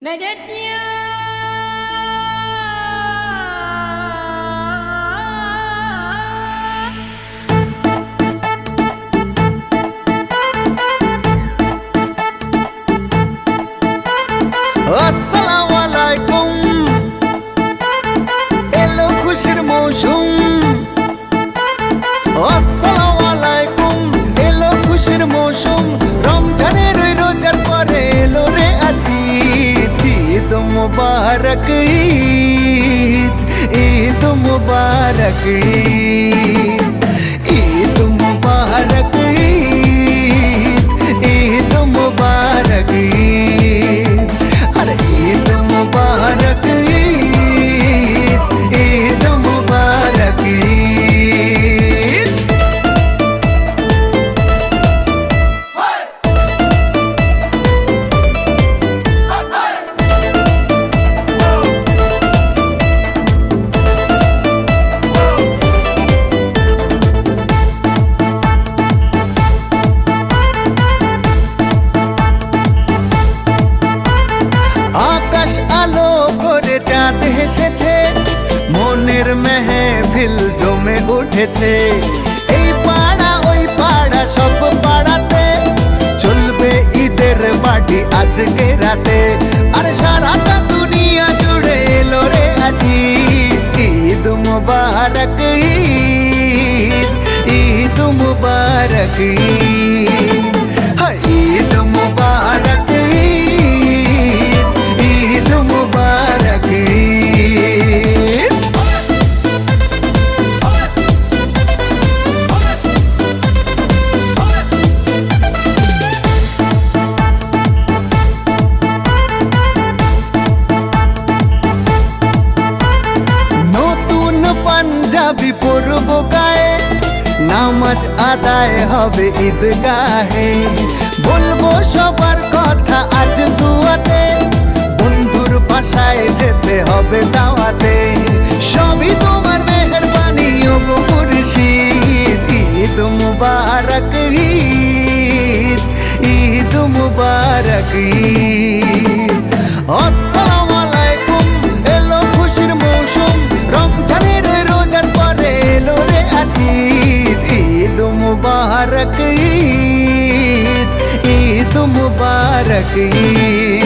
Meditation. मुबारक ईद ईद मुबारक ईद। হেসেছে মনের মেহফিল জমে উঠেছে। এই পাড়া, ওই পাড়া, সব পাড়াতে চলবে ঈদের বাড়ি আজকে রাতে। আর সারাটা দুনিয়া জুড়ে এলো রে আজি। ঈদ মুবারক, ঈদ ঈদ মুবারক, ঈদ। নামাজ আদায় হবে ঈদগাহে। বলব সবার কথা আজ দুয়াতে, বন্ধুর বাসায় যেতে হবে দাওয়াতে। সবই তোমার মেহরবানি, ও ঈদ মুবারক, ঈদ ঈদ মুবারক, ঈদ। मुबारक ईद ईद मुबारक ईद।